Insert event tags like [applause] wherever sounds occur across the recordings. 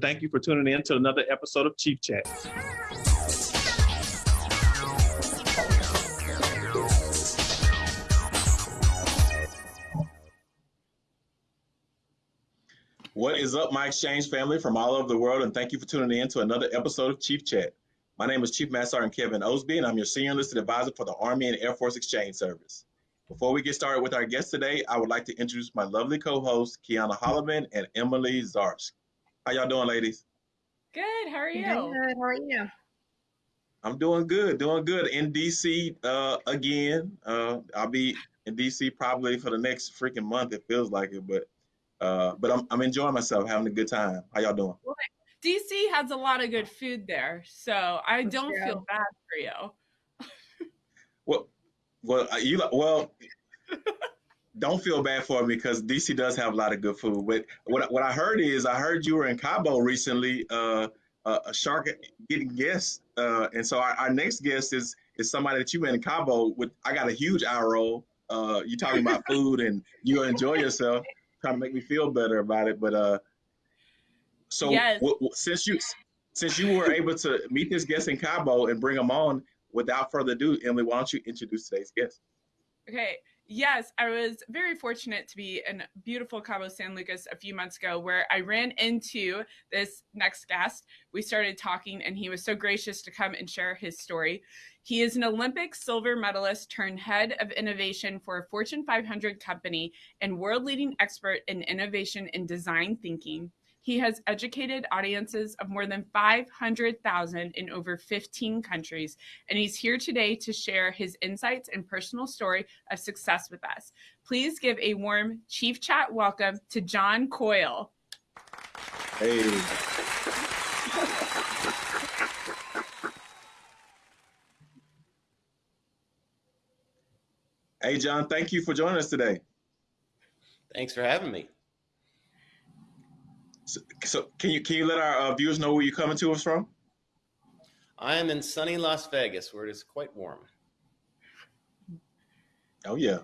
Thank you for tuning in to another episode of Chief Chat. What is up, my exchange family from all over the world, and thank you for tuning in to another episode of Chief Chat. My name is Chief Master Sergeant Kevin Osby, and I'm your Senior Enlisted Advisor for the Army and Air Force Exchange Service. Before we get started with our guest today, I would like to introduce my lovely co-hosts, Kiana Holloman and Emily Zarsk. How y'all doing, ladies? Good. How are you? Good. How are you? I'm doing good, doing good. In DC uh, again. Uh, I'll be in DC probably for the next freaking month. It feels like it, but uh, but I'm I'm enjoying myself, having a good time. How y'all doing? Well, DC has a lot of good food there, so I don't true. feel bad for you. [laughs] Well, well, uh, you well. [laughs] Don't feel bad for me because DC does have a lot of good food. But what what I heard is I heard you were in Cabo recently, uh, uh, a shark getting guests, uh, and so our, our next guest is is somebody that you met in Cabo with. I got a huge eye roll. Uh, you talking about [laughs] food and you enjoy yourself, trying to make me feel better about it. But uh, so Yes. since you since you were able to meet this guest in Cabo and bring them on, without further ado, Emily, why don't you introduce today's guest? Okay. Yes, I was very fortunate to be in beautiful Cabo San Lucas a few months ago where I ran into this next guest. We started talking, and he was so gracious to come and share his story. He is an Olympic silver medalist turned head of innovation for a Fortune 500 company and world leading expert in innovation and design thinking. He has educated audiences of more than 500,000 in over 15 countries, and he's here today to share his insights and personal story of success with us. Please give a warm Chief Chat welcome to John Coyle. Hey. Hey, John, thank you for joining us today. Thanks for having me. So, so can you can you let our uh, viewers know where you're coming to us from? I am in sunny Las Vegas where it is quite warm. Oh yeah.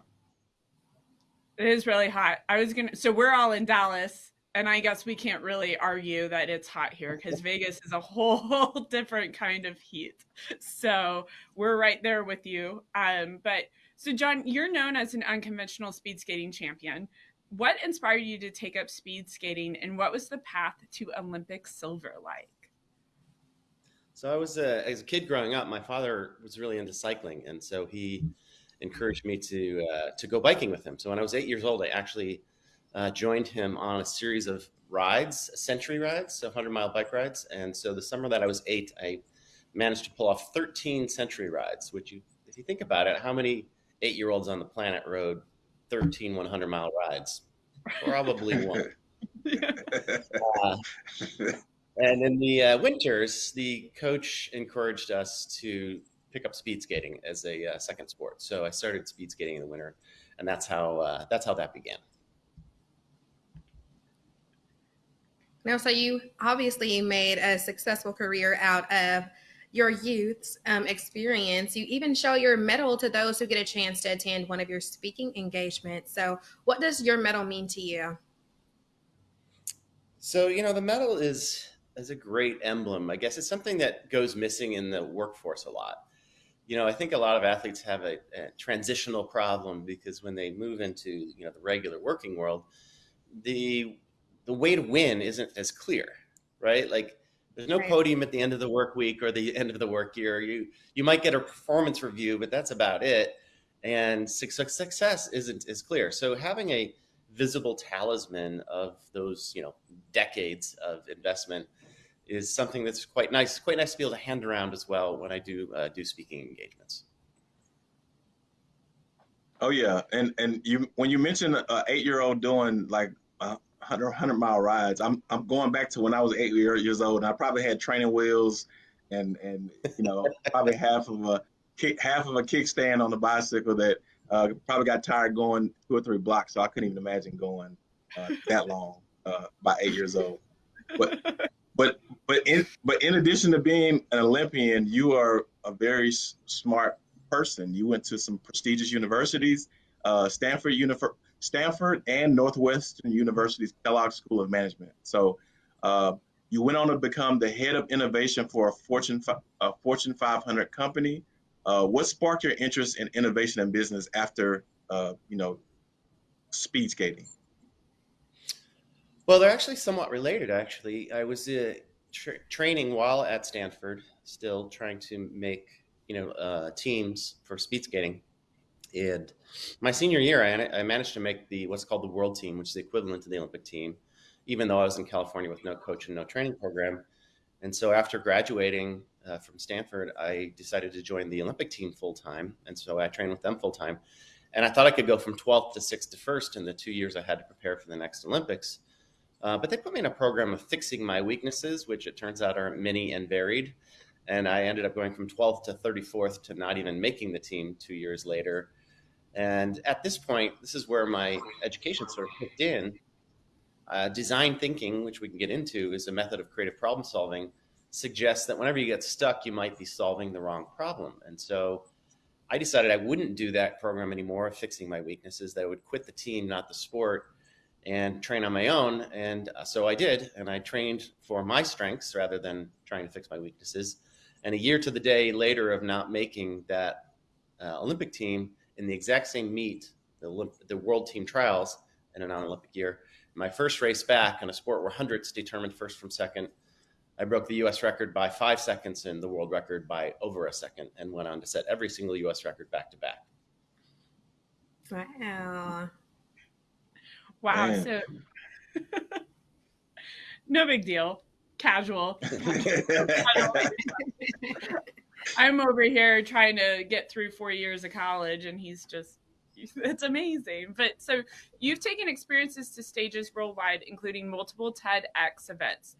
It is really hot. I was going to, so we're all in Dallas, and I guess we can't really argue that it's hot here because [laughs] Vegas is a whole [laughs] different kind of heat. So we're right there with you. Um, but so, John, you're known as an unconventional speed skating champion. What inspired you to take up speed skating, and what was the path to Olympic silver like? So I was uh, as a kid growing up, my father was really into cycling, and so he encouraged me to uh, to go biking with him. So when I was eight years old, I actually uh, joined him on a series of rides, century rides, so hundred mile bike rides. And so the summer that I was eight, I managed to pull off thirteen century rides. Which you, if you think about it, how many eight year olds on the planet rode 13 100 mile rides? Probably [laughs] one. Uh, and in the uh, winters, the coach encouraged us to pick up speed skating as a uh, second sport. So I started speed skating in the winter, and that's how uh, that's how that began. Now, so you obviously made a successful career out of your youth's um, experience. You even show your medal to those who get a chance to attend one of your speaking engagements. So, what does your medal mean to you? So you know, the medal is is a great emblem. I guess it's something that goes missing in the workforce a lot. You know, I think a lot of athletes have a, a transitional problem because when they move into you know the regular working world, the the way to win isn't as clear, right? Like there's no Right. podium at the end of the work week or the end of the work year. You you might get a performance review, but that's about it. And suc- suc- success isn't as clear. So having a visible talisman of those you know decades of investment is something that's quite nice. Quite nice to be able to hand around as well when I do uh, do speaking engagements. Oh yeah, and and you when you mentioned an eight year old doing like uh, 100, 100 mile rides, I'm I'm going back to when I was eight year, years old, and I probably had training wheels, and and you know [laughs] probably half of a half of a kickstand on the bicycle that uh, probably got tired going two or three blocks, so I couldn't even imagine going uh, that long uh, by eight years old. But but but in but in addition to being an Olympian, you are a very smart person. You went to some prestigious universities, uh, Stanford, Univer- Stanford, and Northwestern University's Kellogg School of Management. So, uh, You went on to become the head of innovation for a Fortune a Fortune 500 company. Uh, what sparked your interest in innovation and business after uh, you know speed skating? Well, they're actually somewhat related. Actually, I was uh, tra- training while at Stanford, still trying to make you know uh, teams for speed skating. And my senior year, I, I, managed to make the what's called the world team, which is the equivalent to the Olympic team, even though I was in California with no coach and no training program. And so after graduating uh, from Stanford, I decided to join the Olympic team full time. And so I trained with them full time. And I thought I could go from 12th to 6th to 1st in the two years I had to prepare for the next Olympics. Uh, but they put me in a program of fixing my weaknesses, which it turns out are many and varied. And I ended up going from 12th to 34th to not even making the team two years later. And at this point, this is where my education sort of kicked in. Uh, design thinking, which we can get into, is a method of creative problem solving, suggests that whenever you get stuck, you might be solving the wrong problem. And so I decided I wouldn't do that program anymore, fixing my weaknesses, that I would quit the team, not the sport, and train on my own. And uh, so I did, and I trained for my strengths rather than trying to fix my weaknesses. And a year to the day later of not making that uh, Olympic team in the exact same meet, the, Olymp- the World Team Trials in a non Olympic year, my first race back in a sport where hundreds determined first from second, I broke the US record by five seconds and the world record by over a second and went on to set every single US record back to back. Wow. Wow. Man. So [laughs] no big deal. Casual. [laughs] [laughs] I'm over here trying to get through four years of college and he's just [laughs] it's amazing. But so you've taken experiences to stages worldwide, including multiple TEDx events.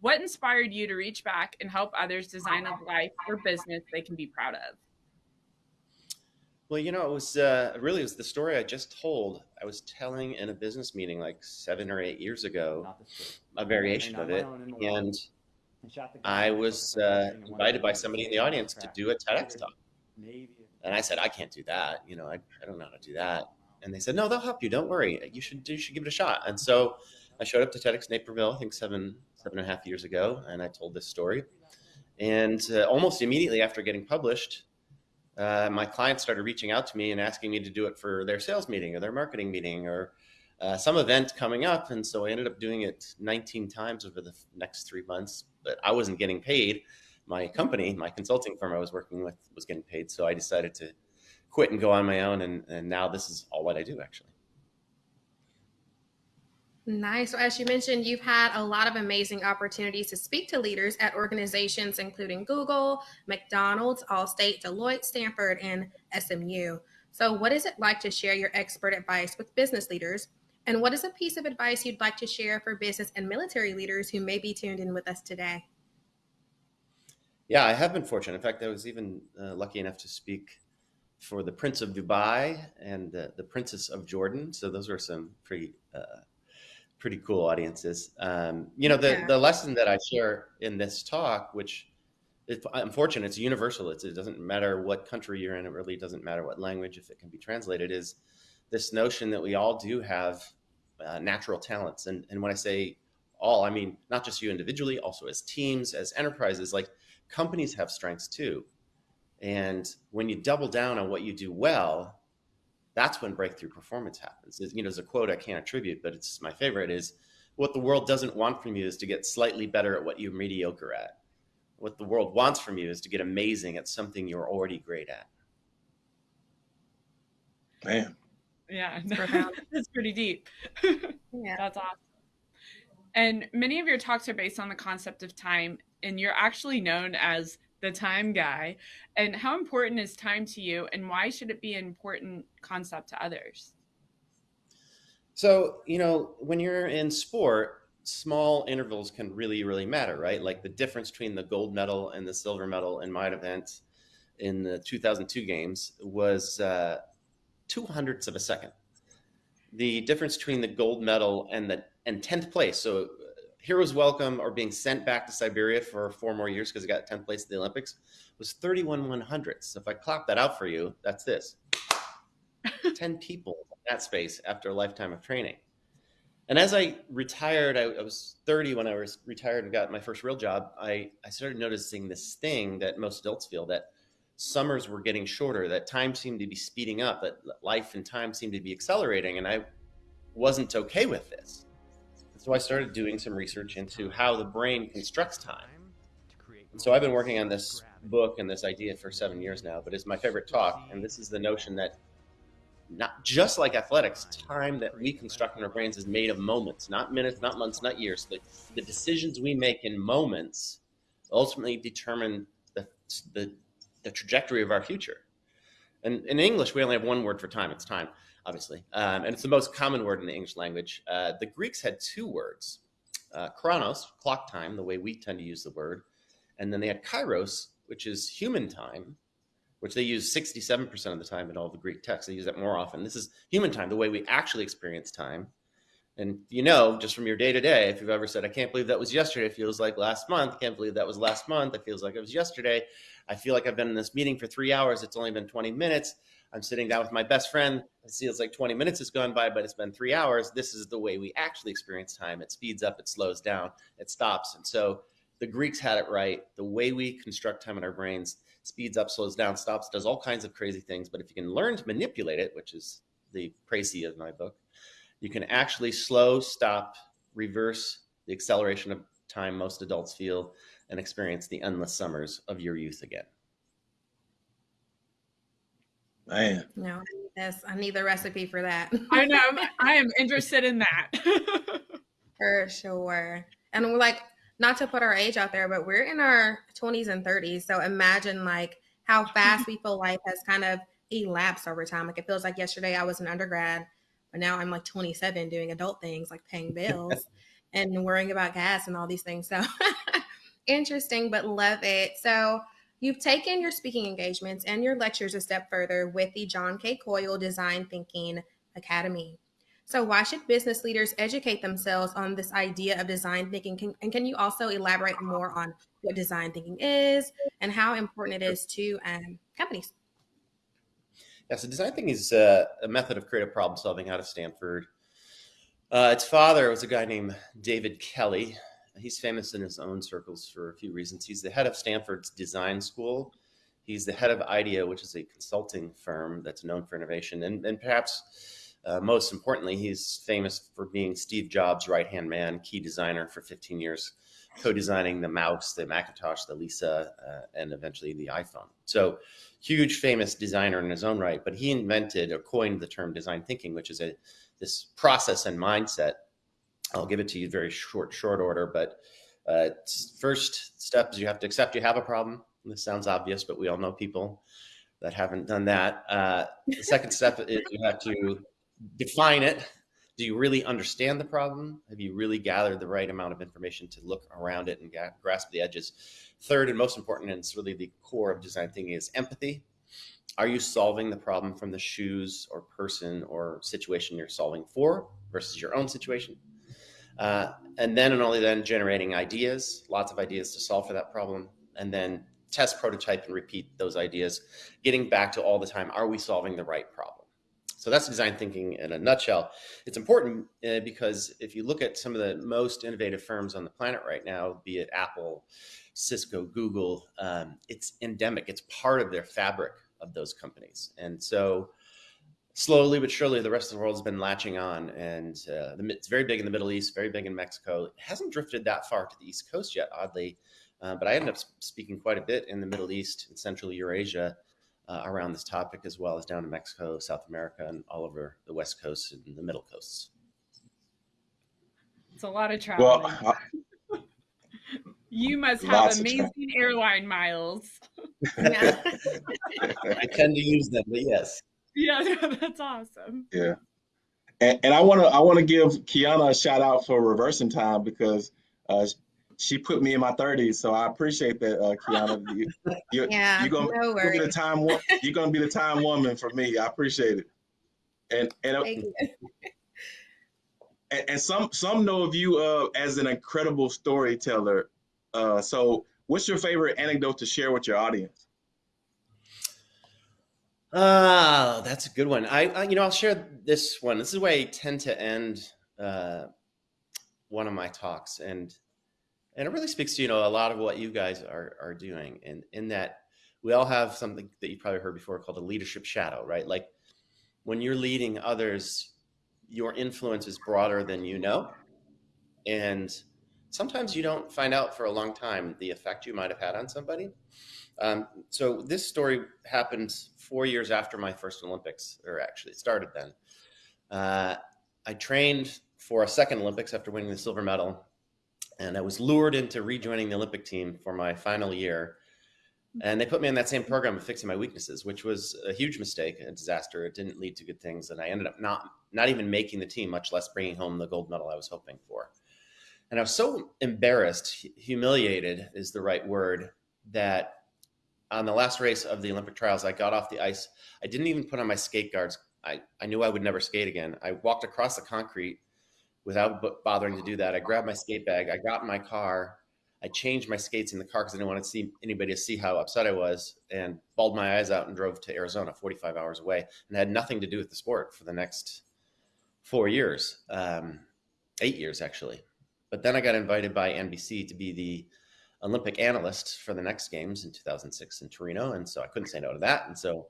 What inspired you to reach back and help others design a life or business they can be proud of? Well, you know, it was uh, really it was the story I just told. I was telling in a business meeting like seven or eight years ago, a variation of it, and I was uh, invited by somebody in the audience to do a TEDx talk. And I said, I can't do that. You know, I, I don't know how to do that. And they said, No, they'll help you. Don't worry. You should you should give it a shot. And so I showed up to TEDx Naperville, I think seven seven and a half years ago, and I told this story. And uh, almost immediately after getting published, uh, my clients started reaching out to me and asking me to do it for their sales meeting or their marketing meeting or uh, some event coming up. And so I ended up doing it 19 times over the next three months, but I wasn't getting paid. My company, my consulting firm I was working with, was getting paid. So I decided to quit and go on my own. And, and now this is all what I do, actually. Nice. So, as you mentioned, you've had a lot of amazing opportunities to speak to leaders at organizations including Google, McDonald's, Allstate, Deloitte, Stanford, and SMU. So, what is it like to share your expert advice with business leaders? And what is a piece of advice you'd like to share for business and military leaders who may be tuned in with us today? Yeah, I have been fortunate. In fact, I was even uh, lucky enough to speak for the Prince of Dubai and uh, the Princess of Jordan. So, those were some pretty uh, pretty cool audiences. Um, you know, the, yeah. the lesson that I share in this talk, which is unfortunate, it's universal. It's, it doesn't matter what country you're in. It really doesn't matter what language, if it can be translated, is this notion that we all do have uh, natural talents. And, and when I say all, I mean, not just you individually, also as teams, as enterprises, like companies have strengths too. And when you double down on what you do well, that's when breakthrough performance happens. You know, there's a quote I can't attribute, but it's my favorite is what the world doesn't want from you is to get slightly better at what you're mediocre at. What the world wants from you is to get amazing at something you're already great at. Man. Yeah, [laughs] that's pretty deep. yeah. That's awesome. And many of your talks are based on the concept of time, and you're actually known as the time guy. And how important is time to you, and why should it be an important concept to others? So, you know, when you're in sport, small intervals can really, really matter, right? Like the difference between the gold medal and the silver medal in my event in the 2002 games was uh, two hundredths of a second. The difference between the gold medal and the and 10th place, so uh, heroes welcome or being sent back to Siberia for four more years because he got 10th place at the Olympics was 31 one hundredths. So if I clap that out for you, that's this [laughs] 10 people in that space after a lifetime of training. And as I retired, I, I, was 30 when I was retired and got my first real job. I, I started noticing this thing that most adults feel that summers were getting shorter, that time seemed to be speeding up, that life and time seemed to be accelerating. And I wasn't okay with this. So I started doing some research into how the brain constructs time. And so I've been working on this book and this idea for seven years now, but it's my favorite talk. And this is the notion that not just like athletics, time that we construct in our brains is made of moments, not minutes, not months, not years. The, the decisions we make in moments ultimately determine the, the, the trajectory of our future. And in English, we only have one word for time. It's time, obviously. Um, and it's the most common word in the English language. Uh, the Greeks had two words uh, chronos, clock time, the way we tend to use the word. And then they had kairos, which is human time, which they use 67% of the time in all the Greek texts. They use that more often. This is human time, the way we actually experience time. And you know, just from your day to day, if you've ever said, I can't believe that was yesterday, it feels like last month. Can't believe that was last month. It feels like it was yesterday. I feel like I've been in this meeting for three hours. It's only been 20 minutes. I'm sitting down with my best friend. It feels like 20 minutes has gone by, but it's been three hours. This is the way we actually experience time. It speeds up, it slows down, it stops. And so the Greeks had it right. The way we construct time in our brains speeds up, slows down, stops, does all kinds of crazy things. But if you can learn to manipulate it, which is the précis of my book, you can actually slow, stop, reverse the acceleration of time most adults feel and experience the endless summers of your youth again. Man. No, yes, I need the recipe for that. I know. [laughs] I am interested in that. [laughs] for sure. And we're like, not to put our age out there, but we're in our 20s and 30s. So imagine like how fast we feel life has kind of elapsed over time. Like it feels like yesterday I was an undergrad, but now I'm like 27 doing adult things like paying bills [laughs] and worrying about gas and all these things. So interesting, but love it. So you've taken your speaking engagements and your lectures a step further with the John K. Coyle Design Thinking Academy. So, why should business leaders educate themselves on this idea of design thinking? Can, and can you also elaborate more on what design thinking is and how important it is to um, companies? Yeah, so design thinking is uh, a method of creative problem solving out of Stanford. Uh, its father was a guy named David Kelley. He's famous in his own circles for a few reasons. He's the head of Stanford's design school. He's the head of IDEO, which is a consulting firm that's known for innovation. And, and perhaps uh, most importantly, he's famous for being Steve Jobs' right hand man, key designer for 15 years, co designing the mouse, the Macintosh, the Lisa, uh, and eventually the iPhone. So, huge, famous designer in his own right. But he invented or coined the term design thinking, which is a this process and mindset. I'll give it to you very short, short order. But uh, first step is you have to accept you have a problem. This sounds obvious, but we all know people that haven't done that. Uh, the second step is you have to define it. Do you really understand the problem? Have you really gathered the right amount of information to look around it and grasp the edges? Third, and most important, and it's really the core of design thinking, is empathy. Are you solving the problem from the shoes or person or situation you're solving for versus your own situation? Uh, and then and only then generating ideas, lots of ideas to solve for that problem, and then test, prototype, and repeat those ideas, getting back to all the time, are we solving the right problem? So that's design thinking in a nutshell. It's important uh, because if you look at some of the most innovative firms on the planet right now, be it Apple, Cisco, Google, um, it's endemic. It's part of their fabric of those companies. And so slowly but surely, the rest of the world has been latching on. And uh, the, it's very big in the Middle East, very big in Mexico. It hasn't drifted that far to the East Coast yet, oddly. Uh, but I ended up speaking quite a bit in the Middle East and Central Eurasia uh, around this topic, as well as down in Mexico, South America, and all over the West Coast and the Middle Coasts. It's a lot of traveling. Well, [laughs] uh, you must have amazing airline miles. [laughs] [laughs] I tend to use them, but yes. Yeah, [laughs] that's awesome. Yeah. And, and I want to I want to give Kiana a shout out for reversing time because uh, she put me in my 30s, so I appreciate that, uh, Kiana. [laughs] You, you, yeah, you're gonna, no you're gonna be the time [laughs] you're gonna be the time woman for me. I appreciate it. And and, uh, and, and some some know of you uh, as an incredible storyteller. Uh, so, what's your favorite anecdote to share with your audience? Ah, that's a good one. I, I, you know, I'll share this one. This is way I tend to end uh, one of my talks, and and it really speaks to you know a lot of what you guys are are doing, and in that we all have something that you probably heard before called a leadership shadow, right? Like when you're leading others, your influence is broader than you know, and sometimes you don't find out for a long time the effect you might have had on somebody. Um, so this story happened four years after my first Olympics, or actually it started then. Uh, I trained for a second Olympics after winning the silver medal, and I was lured into rejoining the Olympic team for my final year. And they put me in that same program of fixing my weaknesses, which was a huge mistake, a disaster. It didn't lead to good things, and I ended up not not even making the team, much less bringing home the gold medal I was hoping for. And I was so embarrassed, humiliated is the right word, that on the last race of the Olympic trials, I got off the ice. I didn't even put on my skate guards. I, I knew I would never skate again. I walked across the concrete without bothering to do that. I grabbed my skate bag. I got in my car. I changed my skates in the car because I didn't want to see anybody to see how upset I was and bawled my eyes out and drove to Arizona 45 hours away and had nothing to do with the sport for the next four years, um, eight years actually. But then I got invited by NBC to be the Olympic analyst for the next games in 2006 in Torino. And so I couldn't say no to that. And so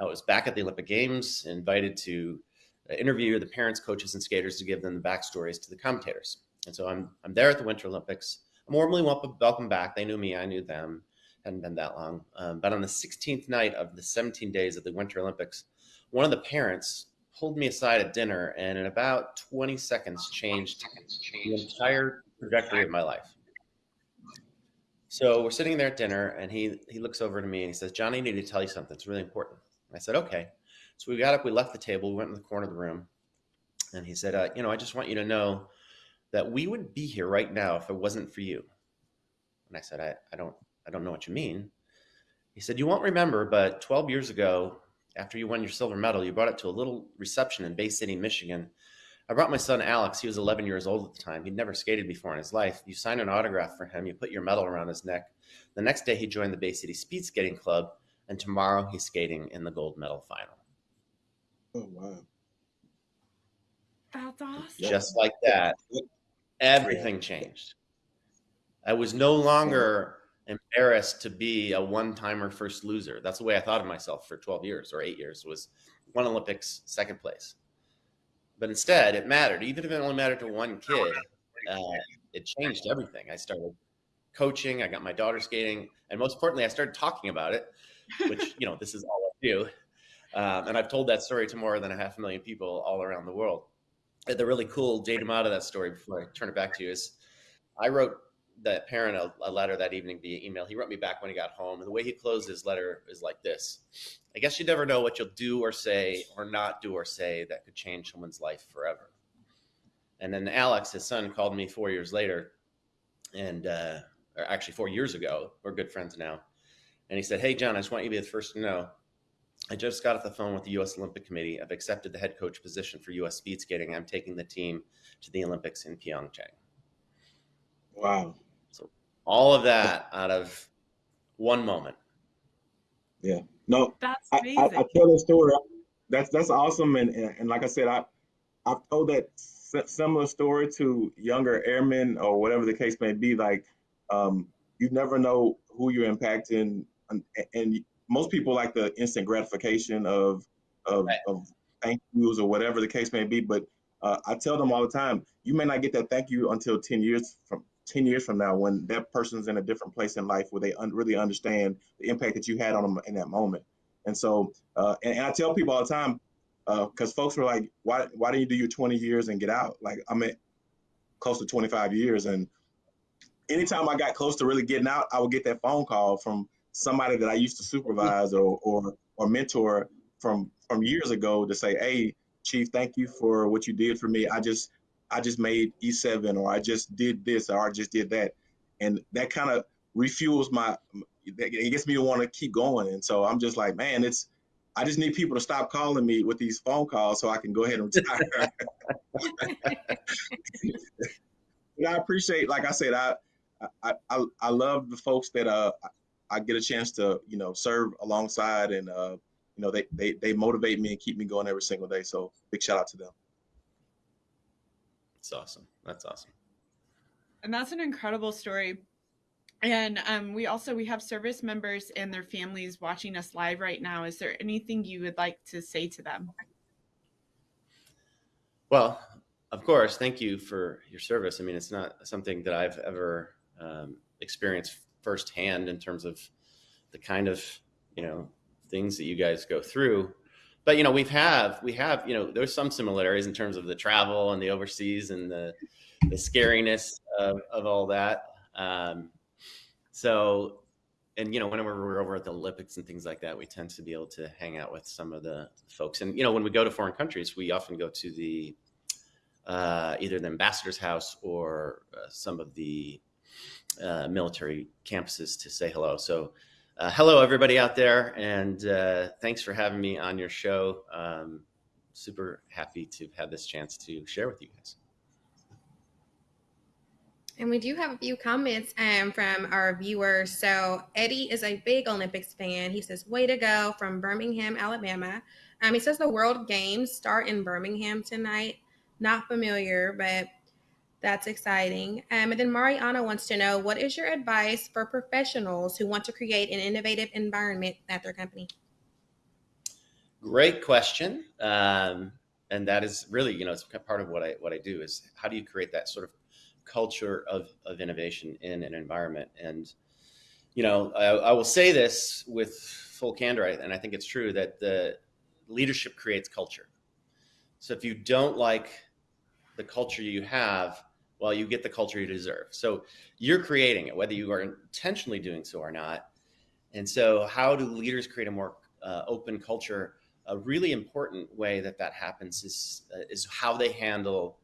I was back at the Olympic Games, invited to interview the parents, coaches, and skaters to give them the backstories to the commentators. And so I'm, I'm there at the Winter Olympics. I'm warmly welcome back. They knew me, I knew them. Hadn't been that long. Um, but on the 16th night of the 17 days of the Winter Olympics, one of the parents pulled me aside at dinner and in about 20 seconds changed the entire trajectory of my life. So we're sitting there at dinner, and he he looks over to me and he says, "Johnny, I need to tell you something. It's really important." I said, "Okay." So we got up, we left the table, we went in the corner of the room, and he said, uh, "You know, I just want you to know that we would be here right now if it wasn't for you." And I said, "I, I don't I don't know what you mean." He said, "You won't remember, but 12 years ago, after you won your silver medal, you brought it to a little reception in Bay City, Michigan." I brought my son Alex. He was 11 years old at the time. He'd never skated before in his life. You signed an autograph for him. You put your medal around his neck. The next day, he joined the Bay City Speed Skating Club, and tomorrow he's skating in the gold medal final. Oh wow! That's awesome. Just like that, everything changed. I was no longer embarrassed to be a one-timer first loser. That's the way I thought of myself for 12 years or eight years. Was one Olympics, second place. But instead, it mattered. Even if it only mattered to one kid, uh, it changed everything. I started coaching. I got my daughter skating, and most importantly, I started talking about it. Which you know, this is all I do. Um, and I've told that story to more than a half a million people all around the world. The really cool datum out of that story before I turn it back to you is I wrote that parent a, a, letter that evening via email. He wrote me back when he got home, and the way he closed his letter is like this: "I guess you never know what you'll do or say or not do or say that could change someone's life forever." And then Alex, his son, called me four years later, and uh, or actually four years ago. We're good friends now, and he said, "Hey, John, I just want you to be the first to know." I just got off the phone with the U.S. Olympic Committee. I've accepted the head coach position for U.S. speed skating. I'm taking the team to the Olympics in Pyeongchang. Wow So all of that out of one moment. Yeah. No, that's amazing. I, I, I tell that story. That's that's awesome, and, and, and like I said, I I've told that similar story to younger airmen or whatever the case may be. Like, um, you never know who you're impacting, and, and most people like the instant gratification of of, right. of thank yous or whatever the case may be. But uh, I tell them all the time, you may not get that thank you until ten years from 10 years from now when that person's in a different place in life where they un- really understand the impact that you had on them in that moment. And so, uh, and, and, I tell people all the time, because uh, folks were like, why, why didn't you do your 20 years and get out? Like, I'm at close to 25 years. And anytime I got close to really getting out, I would get that phone call from somebody that I used to supervise or, or, or mentor from, from years ago to say, Hey, chief, thank you for what you did for me. I just, I just made E7 or I just did this or I just did that. And that kind of refuels my, it gets me to want to keep going. And so I'm just like, man, it's, I just need people to stop calling me with these phone calls so I can go ahead and retire. [laughs] I appreciate, like I said, I, I, I, I love the folks that uh, I get a chance to, you know, serve alongside and, uh, you know, they, they, they motivate me and keep me going every single day. So big shout out to them. It's awesome. That's awesome. And that's an incredible story. And um, we also we have service members and their families watching us live right now. Is there anything you would like to say to them? Well, of course, thank you for your service. I mean, it's not something that I've ever um, experienced firsthand in terms of the kind of you know things that you guys go through. But you know, we've have we have you know there's some similarities in terms of the travel and the overseas and the the scariness of, of all that. Um, so, and you know, whenever we're over at the Olympics and things like that, we tend to be able to hang out with some of the folks. And you know, when we go to foreign countries, we often go to the uh, either the ambassador's house or uh, some of the uh, military campuses to say hello. So, uh, hello everybody out there, and uh, thanks for having me on your show. Um, super happy to have this chance to share with you guys. And we do have a few comments um, from our viewers. So Eddie is a big Olympics fan. He says, "Way to go!" from Birmingham, Alabama. Um, he says the World Games start in Birmingham tonight. Not familiar, but that's exciting. Um, and then Mariana wants to know what is your advice for professionals who want to create an innovative environment at their company? Great question. Um, and that is really, you know, it's part of what I what I do is how do you create that sort of culture of, of innovation in an environment? And you know, I, I will say this with full candor, and I think it's true that the leadership creates culture. So if you don't like the culture you have, well, you get the culture you deserve. So you're creating it, whether you are intentionally doing so or not. And so, how do leaders create a more uh, open culture? A really important way that that happens is uh, is how they handle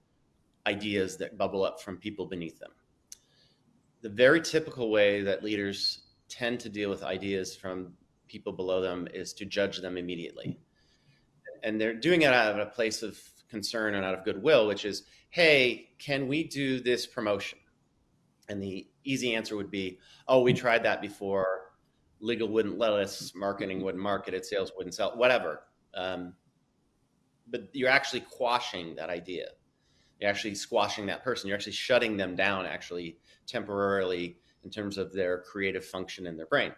ideas that bubble up from people beneath them. The very typical way that leaders tend to deal with ideas from people below them is to judge them immediately. And they're doing it out of a place of concern and out of goodwill, which is, hey, can we do this promotion? And the easy answer would be, oh, we tried that before. Legal wouldn't let us, marketing wouldn't market it, sales wouldn't sell, whatever. Um, but you're actually quashing that idea. You're actually squashing that person. You're actually shutting them down, actually temporarily, in terms of their creative function in their brain.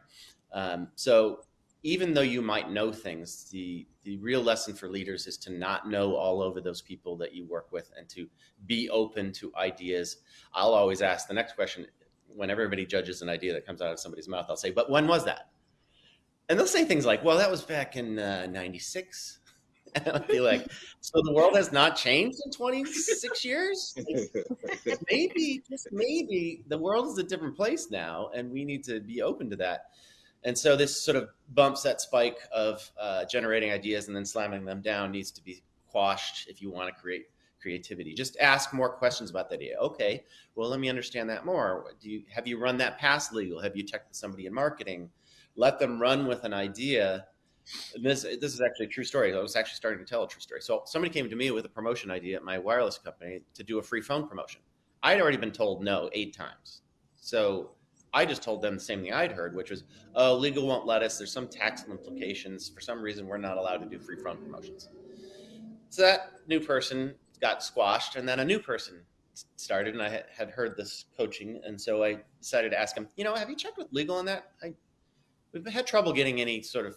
Um, so even though you might know things, the the real lesson for leaders is to not know all over those people that you work with and to be open to ideas. I'll always ask the next question when everybody judges an idea that comes out of somebody's mouth. I'll say, "But when was that?" And they'll say things like, "Well, that was back in '96." Uh, [laughs] and I'll be like, "So the world has not changed in 26 [laughs] years? maybe, just maybe, the world is a different place now, and we need to be open to that." And so this sort of bumps that spike of uh, generating ideas and then slamming them down needs to be quashed if you want to create creativity. Just ask more questions about the idea. Okay, well, let me understand that more. Do you have you run that past legal? Have you checked with somebody in marketing? Let them run with an idea. And this this is actually a true story. I was actually starting to tell a true story. So somebody came to me with a promotion idea at my wireless company to do a free phone promotion. I'd already been told no eight times. So I just told them the same thing I'd heard, which was, oh, legal won't let us. There's some tax implications. For some reason, we're not allowed to do free phone promotions. So that new person got squashed, and then a new person started, and I had heard this coaching, and so I decided to ask him, you know, have you checked with legal on that? I, we've had trouble getting any sort of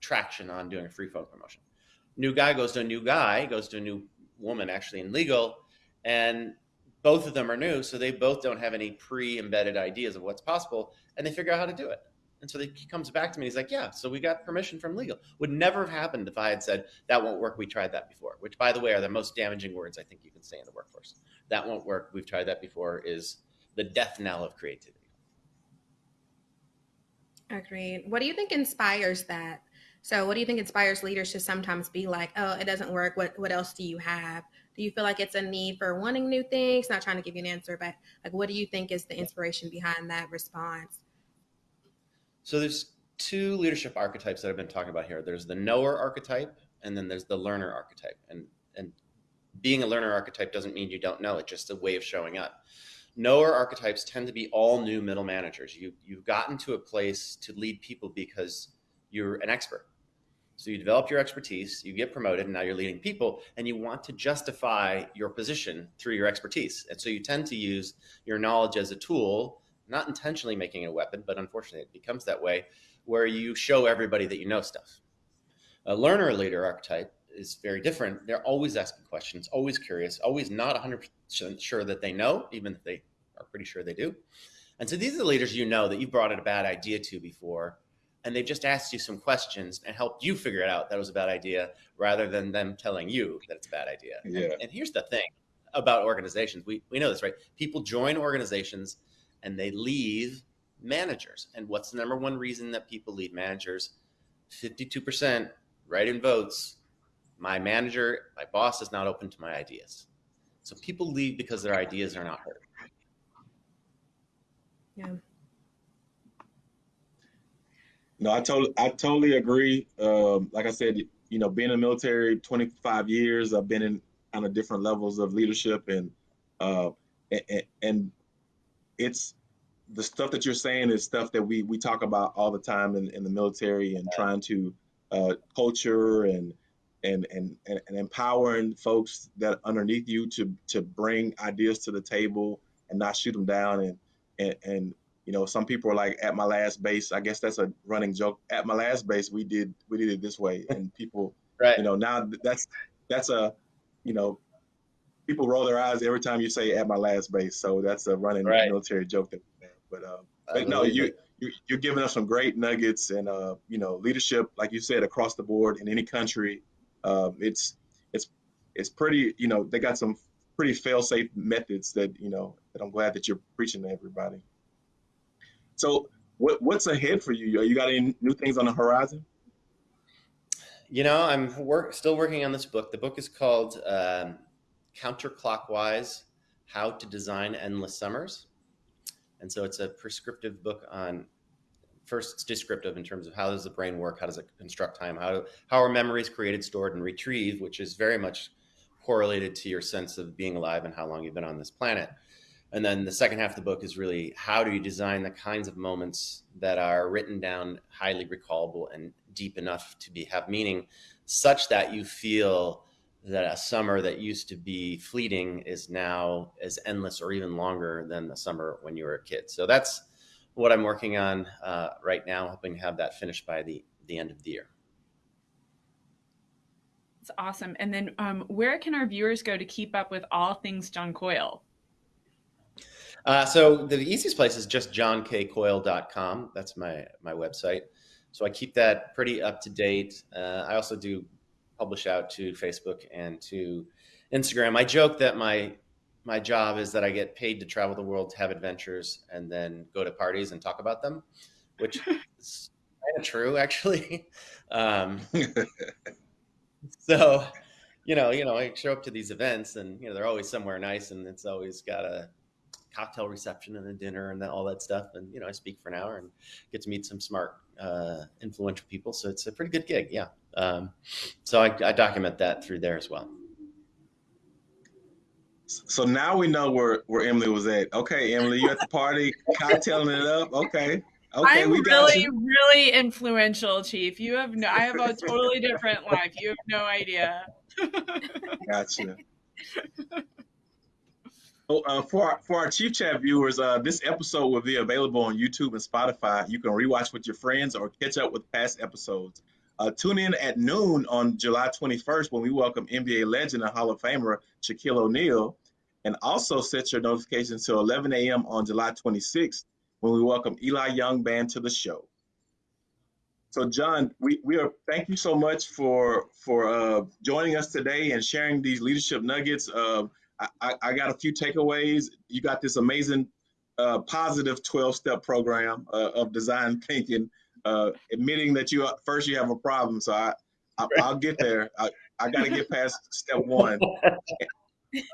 traction on doing a free phone promotion. New guy goes to a new guy, goes to a new woman actually in legal, and both of them are new, so they both don't have any pre-embedded ideas of what's possible, and they figure out how to do it. And so he comes back to me. He's like, "Yeah, so we got permission from legal. Would never have happened if I had said that won't work. We tried that before." Which, by the way, are the most damaging words I think you can say in the workforce. That won't work. We've tried that before. Is the death knell of creativity. Agreed. What do you think inspires that? So, what do you think inspires leaders to sometimes be like, "Oh, it doesn't work. What what else do you have?" Do you feel like it's a need for wanting new things? Not trying to give you an answer but like what do you think is the inspiration behind that response? So there's two leadership archetypes that i've been talking about here. There's the knower archetype and then there's the learner archetype. And and being a learner archetype doesn't mean you don't know it's just a way of showing up. Knower archetypes tend to be all new middle managers. You you've gotten to a place to lead people because you're an expert So you develop your expertise, you get promoted, and now you're leading people, and you want to justify your position through your expertise. And so you tend to use your knowledge as a tool, not intentionally making it a weapon, but unfortunately it becomes that way, where you show everybody that you know stuff. A learner leader archetype is very different. They're always asking questions, always curious, always not 100% sure that they know, even if they are pretty sure they do. And so these are the leaders you know that you've brought a bad idea to before and they've just asked you some questions and helped you figure it out that was a bad idea rather than them telling you that it's a bad idea. Yeah. And, and here's the thing about organizations. We, we know this, right? People join organizations and they leave managers. And what's the number one reason that people leave managers? 52% write in votes. My manager, my boss is not open to my ideas. So people leave because their ideas are not heard. Yeah. No, I totally, I totally agree. Um, like I said, you know, being in the military 25 years, I've been in of different levels of leadership, and uh, and, and it's the stuff that you're saying is stuff that we we talk about all the time in, in the military and trying to uh, culture and and, and and and empowering folks that underneath you to to bring ideas to the table and not shoot them down and and, and you know, some people are like, at my last base. I guess that's a running joke. At my last base, we did we did it this way, and people, [laughs] right. you know, now that's that's a, you know, people roll their eyes every time you say at my last base. So that's a running right. military joke that. But, uh, but no, you, you you're giving us some great nuggets and uh, you know, leadership, like you said, across the board in any country. Um, it's it's it's pretty. You know, they got some pretty fail-safe methods that you know that I'm glad that you're preaching to everybody. So what, what's ahead for you? You got any new things on the horizon? You know, I'm work, still working on this book. The book is called um, Counterclockwise How to Design Endless Summers. And so it's a prescriptive book on first it's descriptive in terms of how does the brain work how does it construct time how, how are memories created stored and retrieved which is very much correlated to your sense of being alive and how long you've been on this planet and then the second half of the book is really how do you design the kinds of moments that are written down, highly recallable, and deep enough to be have meaning, such that you feel that a summer that used to be fleeting is now as endless or even longer than the summer when you were a kid. So that's what I'm working on uh, right now, hoping to have that finished by the the end of the year. It's awesome. And then, um, where can our viewers go to keep up with all things John Coyle? Uh, so the easiest place is just johnkcoyle.com. That's my my website. So I keep that pretty up to date. Uh, I also do publish out to Facebook and to Instagram. I joke that my my job is that I get paid to travel the world to have adventures and then go to parties and talk about them, which [laughs] is kind of true actually. [laughs] Um, [laughs] so, you know, you know, I show up to these events and you know they're always somewhere nice and it's always got a cocktail reception and a dinner and then all that stuff. And you know, I speak for an hour and get to meet some smart, uh, influential people. So it's a pretty good gig. Yeah. Um, so I, I document that through there as well. So now we know where, where Emily was at. Okay, Emily, you at the party, cocktailing it up. Okay. Okay, I'm really, you. really influential, Chief. You have no I have a totally different life. You have no idea. gotcha. [laughs] Oh, uh, for our, for our Chief Chat viewers, uh, this episode will be available on YouTube and Spotify. You can rewatch with your friends or catch up with past episodes. Uh, tune in at noon on July 21st when we welcome NBA legend and Hall of Famer Shaquille O'Neal. And also set your notifications to 11 a.m. on July 26th when we welcome Eli Young Band to the show. So, John, we, we are thank you so much for for uh, joining us today and sharing these leadership nuggets. Uh, I, I got a few takeaways. You got this amazing uh, positive 12 step program uh, of design thinking, uh, admitting that you first you have a problem. So I, I will get there. I, I got to get past step one. [laughs]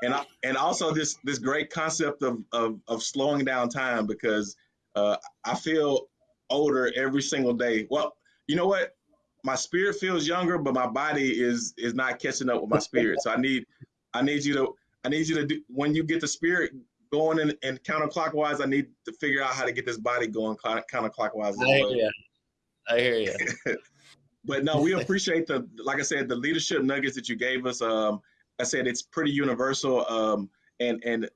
And I, and also this this great concept of, of, of slowing down time because uh, I feel older every single day. Well, you know what? My spirit feels younger, but my body is is not catching up with my spirit. So I need I need you to I need you to do when you get the spirit going in and counterclockwise. I need to figure out how to get this body going counterclockwise. I hear you. I hear you. [laughs] but no, we appreciate the, like I said, the leadership nuggets that you gave us. Um, I said it's pretty universal. Um, and and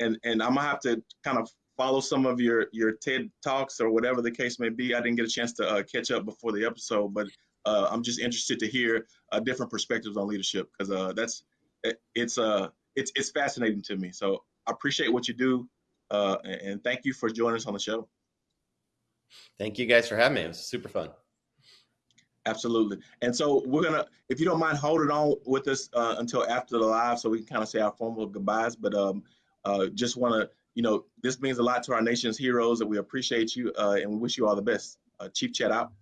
and and I'm gonna have to kind of follow some of your your TED talks or whatever the case may be. I didn't get a chance to uh, catch up before the episode, but uh, I'm just interested to hear uh, different perspectives on leadership because uh, that's it, it's uh it's it's fascinating to me. So I appreciate what you do, uh, and thank you for joining us on the show. Thank you guys for having me. It was super fun. Absolutely. And so we're gonna, if you don't mind, hold it on with us uh, until after the live, so we can kind of say our formal goodbyes. But um, uh, just want to, you know, this means a lot to our nation's heroes, and we appreciate you, uh, and we wish you all the best. Uh, Chief Chat out.